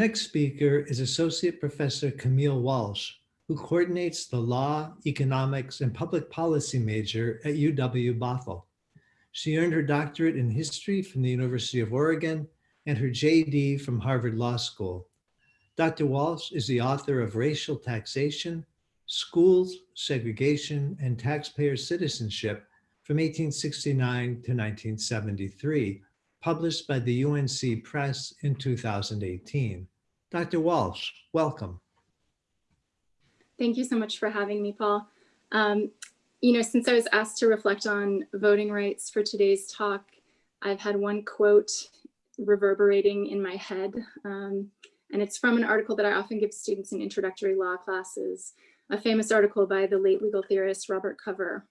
Next speaker is Associate Professor Camille Walsh, who coordinates the Law, Economics, and Public Policy major at UW-Bothell. She earned her doctorate in history from the University of Oregon and her JD from Harvard Law School. Dr. Walsh is the author of Racial Taxation, Schools, Segregation, and Taxpayer Citizenship from 1869 to 1973, published by the UNC Press in 2018. Dr. Walsh, welcome. Thank you so much for having me, Paul. Um, you know, since I was asked to reflect on voting rights for today's talk, I've had one quote reverberating in my head. Um, and it's from an article that I often give students in introductory law classes, a famous article by the late legal theorist Robert Cover.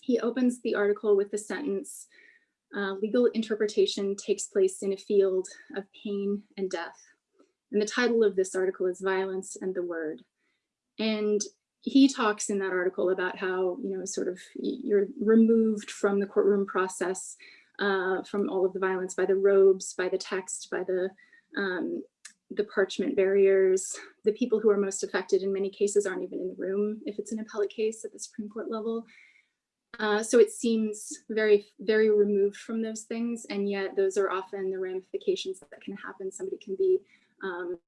He opens the article with the sentence, uh, legal interpretation takes place in a field of pain and death. And the title of this article is Violence and the Word. And he talks in that article about how, you know, sort of you're removed from the courtroom process, uh, from all of the violence by the robes, by the text, by the, um, the parchment barriers. The people who are most affected in many cases aren't even in the room if it's an appellate case at the Supreme Court level. Uh, so it seems very, very removed from those things. And yet those are often the ramifications that can happen. Somebody can be um,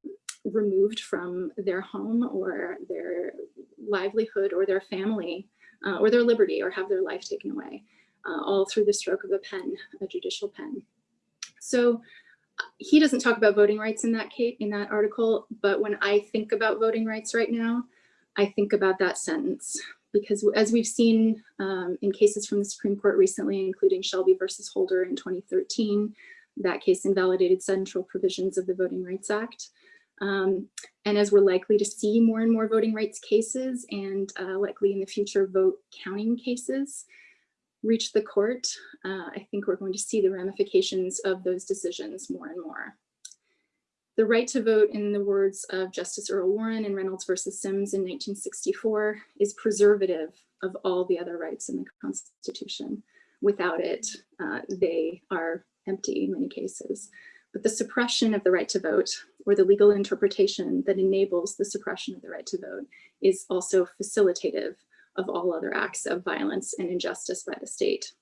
removed from their home or their livelihood or their family uh, or their liberty or have their life taken away, uh, all through the stroke of a pen, a judicial pen. So uh, he doesn't talk about voting rights in that case, in that article, but when I think about voting rights right now, I think about that sentence because as we've seen um, in cases from the Supreme Court recently, including Shelby versus Holder in 2013, that case invalidated central provisions of the Voting Rights Act. Um, and as we're likely to see more and more voting rights cases and uh, likely in the future vote counting cases reach the court, uh, I think we're going to see the ramifications of those decisions more and more. The right to vote, in the words of Justice Earl Warren in Reynolds versus Sims in 1964, is preservative of all the other rights in the Constitution. Without it, uh, they are empty in many cases. But the suppression of the right to vote or the legal interpretation that enables the suppression of the right to vote is also facilitative of all other acts of violence and injustice by the state.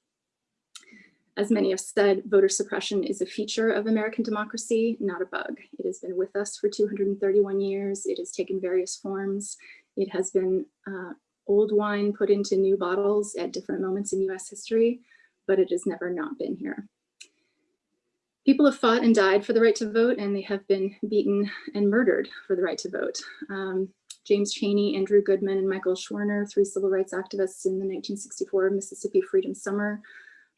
As many have said, voter suppression is a feature of American democracy, not a bug. It has been with us for 231 years. It has taken various forms. It has been uh, old wine put into new bottles at different moments in US history, but it has never not been here. People have fought and died for the right to vote, and they have been beaten and murdered for the right to vote. Um, James Chaney, Andrew Goodman, and Michael Schwerner, three civil rights activists in the 1964 Mississippi Freedom Summer,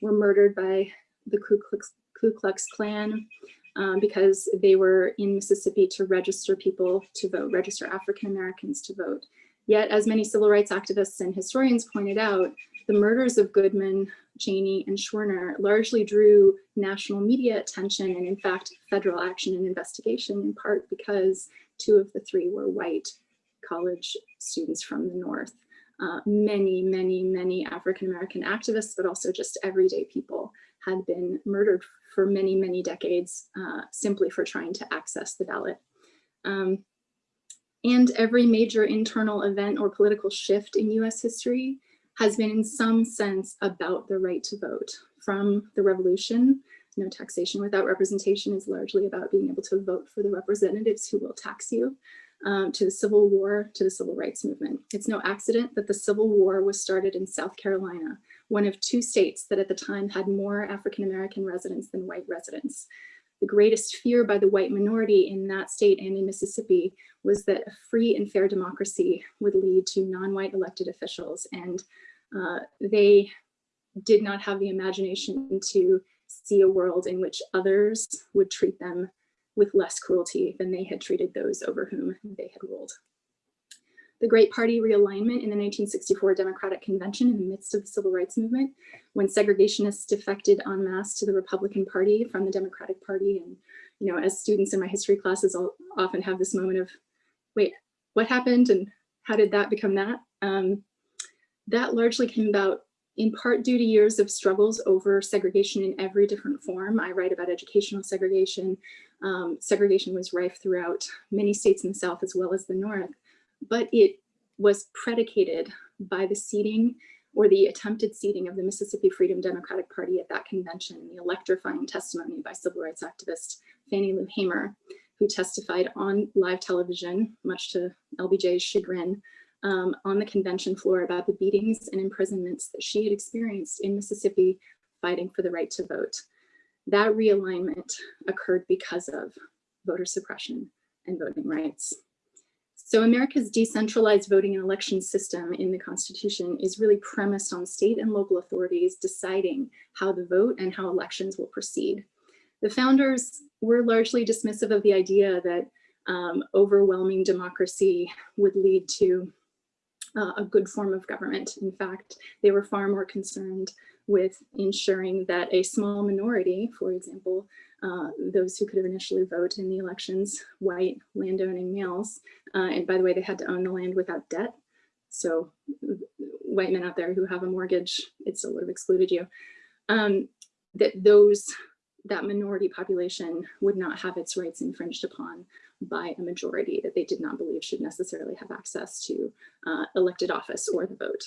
were murdered by the Ku Klux, Ku Klux Klan um, because they were in Mississippi to register people to vote, register African Americans to vote. Yet, as many civil rights activists and historians pointed out, the murders of Goodman, Chaney, and Schwerner largely drew national media attention and in fact, federal action and investigation in part because two of the three were white college students from the North. Uh, many, many, many African-American activists, but also just everyday people had been murdered for many, many decades uh, simply for trying to access the ballot. Um, and every major internal event or political shift in US history has been in some sense about the right to vote. From the revolution, no taxation without representation is largely about being able to vote for the representatives who will tax you, um, to the Civil War, to the Civil Rights Movement. It's no accident that the Civil War was started in South Carolina, one of two states that at the time had more African-American residents than white residents. The greatest fear by the white minority in that state and in Mississippi was that a free and fair democracy would lead to non-white elected officials. And uh, they did not have the imagination to see a world in which others would treat them with less cruelty than they had treated those over whom they had ruled. The Great Party realignment in the 1964 Democratic Convention in the midst of the Civil Rights Movement, when segregationists defected en masse to the Republican Party from the Democratic Party. And, you know, as students in my history classes, I'll often have this moment of, wait, what happened and how did that become that? Um, that largely came about in part due to years of struggles over segregation in every different form. I write about educational segregation, Um, segregation was rife throughout many states in the South as well as the North, but it was predicated by the seating or the attempted seating of the Mississippi Freedom Democratic Party at that convention, and the electrifying testimony by civil rights activist Fannie Lou Hamer, who testified on live television, much to LBJ's chagrin, um, on the convention floor about the beatings and imprisonments that she had experienced in Mississippi fighting for the right to vote. That realignment occurred because of voter suppression and voting rights. So America's decentralized voting and election system in the Constitution is really premised on state and local authorities deciding how the vote and how elections will proceed. The founders were largely dismissive of the idea that um, overwhelming democracy would lead to uh, a good form of government. In fact, they were far more concerned with ensuring that a small minority, for example, uh, those who could have initially vote in the elections, white landowning males, uh, and by the way, they had to own the land without debt. So white men out there who have a mortgage, it still would have excluded you. Um, that those, that minority population would not have its rights infringed upon by a majority that they did not believe should necessarily have access to uh, elected office or the vote.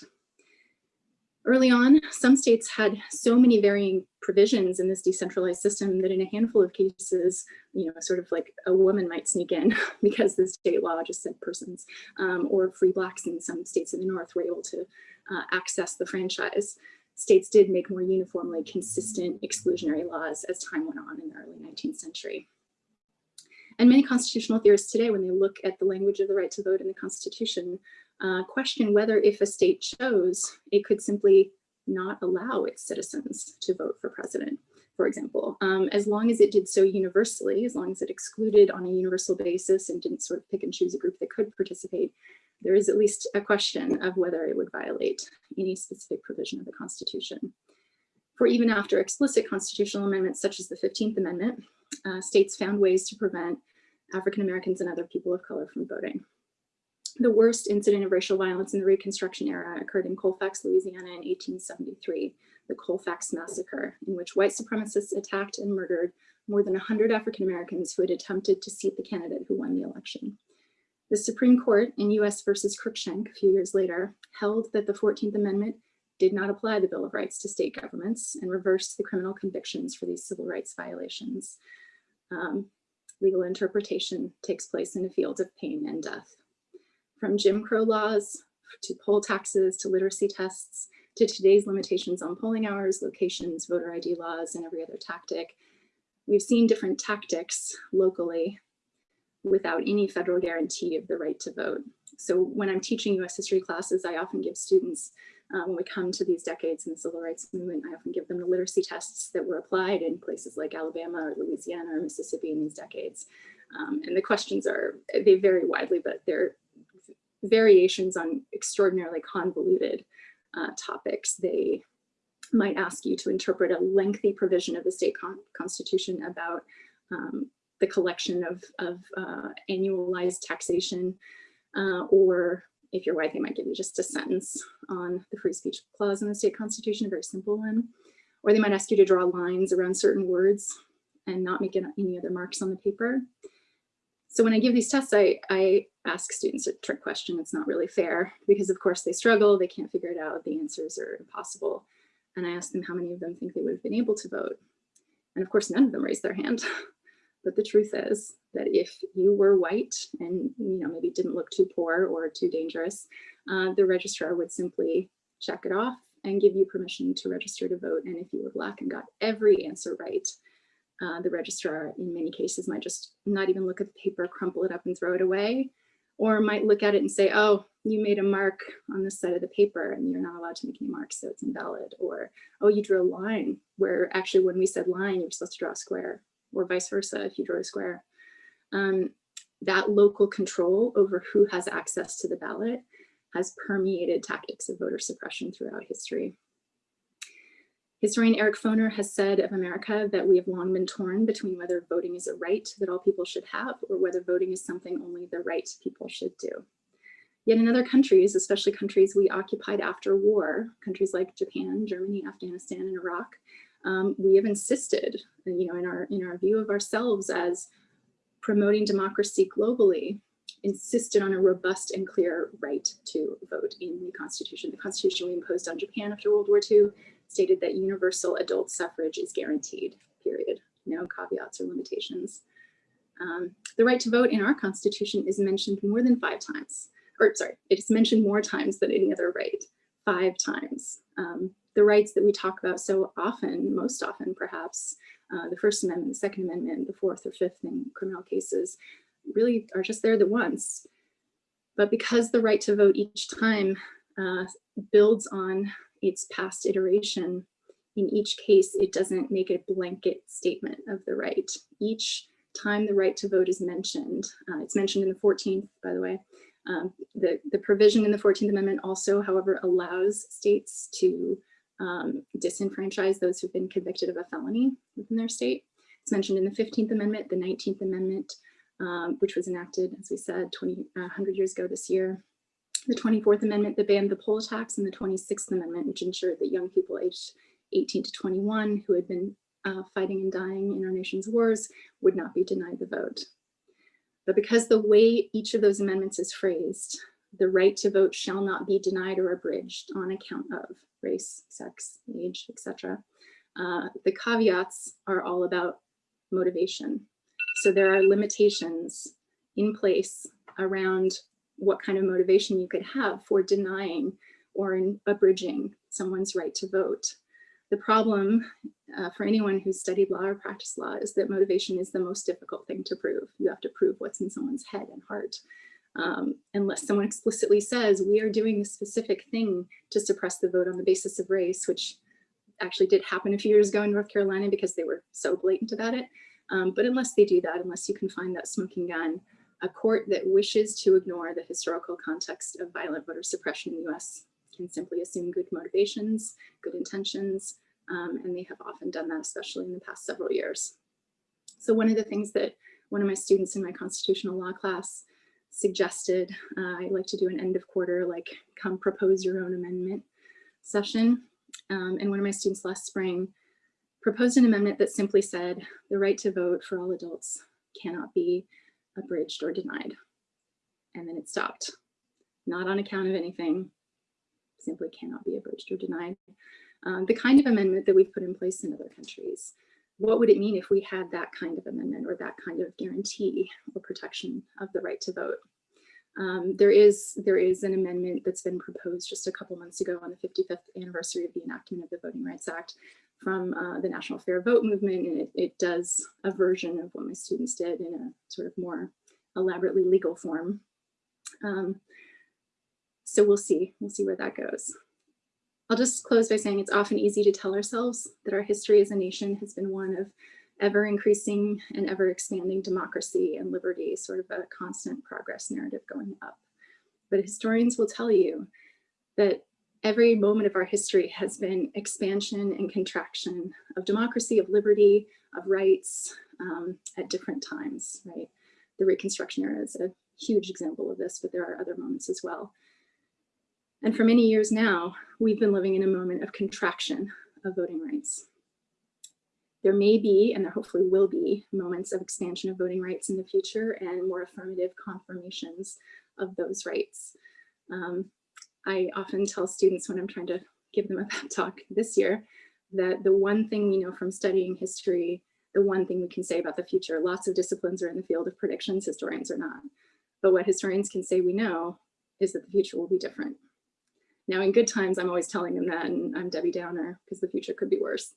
Early on, some states had so many varying provisions in this decentralized system that in a handful of cases, you know, sort of like a woman might sneak in because the state law just said persons, um, or free blacks in some states in the North were able to uh, access the franchise. States did make more uniformly consistent exclusionary laws as time went on in the early 19th century. And many constitutional theorists today, when they look at the language of the right to vote in the Constitution, uh, question whether if a state chose, it could simply not allow its citizens to vote for president, for example, um, as long as it did so universally, as long as it excluded on a universal basis and didn't sort of pick and choose a group that could participate, there is at least a question of whether it would violate any specific provision of the Constitution. For even after explicit constitutional amendments such as the 15th Amendment, uh, states found ways to prevent African Americans and other people of color from voting. The worst incident of racial violence in the Reconstruction era occurred in Colfax, Louisiana in 1873, the Colfax Massacre, in which white supremacists attacked and murdered more than 100 African Americans who had attempted to seat the candidate who won the election. The Supreme Court in US versus Cruikshank a few years later held that the 14th Amendment did not apply the Bill of Rights to state governments and reversed the criminal convictions for these civil rights violations. Um, legal interpretation takes place in the field of pain and death. From Jim Crow laws to poll taxes to literacy tests to today's limitations on polling hours, locations, voter ID laws, and every other tactic, we've seen different tactics locally without any federal guarantee of the right to vote. So when I'm teaching US history classes, I often give students um, when we come to these decades in the civil rights movement, I often give them the literacy tests that were applied in places like Alabama or Louisiana or Mississippi in these decades. Um, and the questions are, they vary widely, but they're variations on extraordinarily convoluted uh, topics. They might ask you to interpret a lengthy provision of the state con constitution about um, the collection of, of uh, annualized taxation uh, or if you're white, they might give you just a sentence on the free speech clause in the state constitution, a very simple one. Or they might ask you to draw lines around certain words and not make any other marks on the paper. So when I give these tests, I, I ask students a trick question. It's not really fair because of course they struggle, they can't figure it out, the answers are impossible. And I ask them how many of them think they would have been able to vote. And of course, none of them raise their hand. But the truth is that if you were white and you know maybe didn't look too poor or too dangerous, uh, the registrar would simply check it off and give you permission to register to vote. And if you were black and got every answer right, uh, the registrar in many cases might just not even look at the paper, crumple it up and throw it away, or might look at it and say, oh, you made a mark on this side of the paper and you're not allowed to make any marks, so it's invalid. Or, oh, you drew a line where actually when we said line, you're supposed to draw a square or vice versa if you draw a square. Um, that local control over who has access to the ballot has permeated tactics of voter suppression throughout history. Historian Eric Foner has said of America that we have long been torn between whether voting is a right that all people should have or whether voting is something only the right people should do. Yet in other countries, especially countries we occupied after war, countries like Japan, Germany, Afghanistan, and Iraq, um, we have insisted, you know, in our in our view of ourselves as promoting democracy globally insisted on a robust and clear right to vote in the Constitution. The Constitution we imposed on Japan after World War II stated that universal adult suffrage is guaranteed, period. No caveats or limitations. Um, the right to vote in our Constitution is mentioned more than five times, or sorry, it is mentioned more times than any other right, five times. Um, the rights that we talk about so often, most often perhaps, uh, the First Amendment, the Second Amendment, the Fourth or Fifth in criminal cases, really are just there the once. But because the right to vote each time uh, builds on its past iteration, in each case, it doesn't make a blanket statement of the right. Each time the right to vote is mentioned, uh, it's mentioned in the 14th, by the way, um, the, the provision in the 14th Amendment also, however, allows states to um, disenfranchise those who've been convicted of a felony within their state. It's mentioned in the 15th Amendment, the 19th Amendment, um, which was enacted, as we said, 20, uh, 100 years ago this year. The 24th Amendment that banned the poll tax and the 26th Amendment, which ensured that young people aged 18 to 21 who had been uh, fighting and dying in our nation's wars would not be denied the vote. But because the way each of those amendments is phrased, the right to vote shall not be denied or abridged on account of race, sex, age, etc. Uh, the caveats are all about motivation. So there are limitations in place around what kind of motivation you could have for denying or in abridging someone's right to vote. The problem uh, for anyone who's studied law or practiced law is that motivation is the most difficult thing to prove. You have to prove what's in someone's head and heart. Um, unless someone explicitly says, we are doing a specific thing to suppress the vote on the basis of race, which actually did happen a few years ago in North Carolina because they were so blatant about it. Um, but unless they do that, unless you can find that smoking gun, a court that wishes to ignore the historical context of violent voter suppression in the US can simply assume good motivations, good intentions, um, and they have often done that, especially in the past several years. So one of the things that one of my students in my constitutional law class suggested, uh, I like to do an end of quarter, like come propose your own amendment session. Um, and one of my students last spring proposed an amendment that simply said the right to vote for all adults cannot be abridged or denied. And then it stopped, not on account of anything, simply cannot be abridged or denied. Um, the kind of amendment that we've put in place in other countries. What would it mean if we had that kind of amendment or that kind of guarantee or protection of the right to vote? Um, there is there is an amendment that's been proposed just a couple months ago on the 55th anniversary of the enactment of the Voting Rights Act from uh, the National Fair Vote movement, and it, it does a version of what my students did in a sort of more elaborately legal form. Um, so we'll see, we'll see where that goes. I'll just close by saying it's often easy to tell ourselves that our history as a nation has been one of ever increasing and ever expanding democracy and liberty, sort of a constant progress narrative going up. But historians will tell you that every moment of our history has been expansion and contraction of democracy, of liberty, of rights um, at different times, right? The Reconstruction era is a huge example of this, but there are other moments as well. And for many years now, we've been living in a moment of contraction of voting rights. There may be, and there hopefully will be, moments of expansion of voting rights in the future and more affirmative confirmations of those rights. Um, I often tell students when I'm trying to give them a pep talk this year, that the one thing we know from studying history, the one thing we can say about the future, lots of disciplines are in the field of predictions, historians are not. But what historians can say we know is that the future will be different. Now in good times, I'm always telling them that and I'm Debbie Downer because the future could be worse.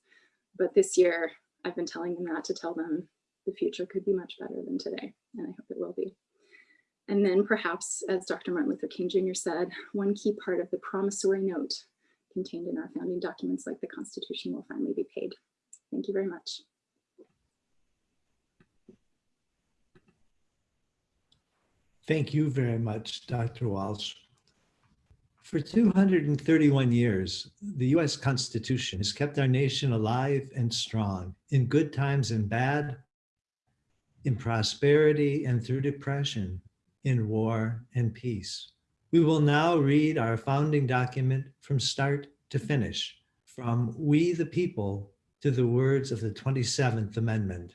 But this year, I've been telling them that to tell them the future could be much better than today, and I hope it will be. And then perhaps, as Dr. Martin Luther King Jr. said, one key part of the promissory note contained in our founding documents like the Constitution will finally be paid. Thank you very much. Thank you very much, Dr. Walsh. For 231 years, the US Constitution has kept our nation alive and strong in good times and bad, in prosperity and through depression, in war and peace. We will now read our founding document from start to finish, from we the people to the words of the 27th Amendment.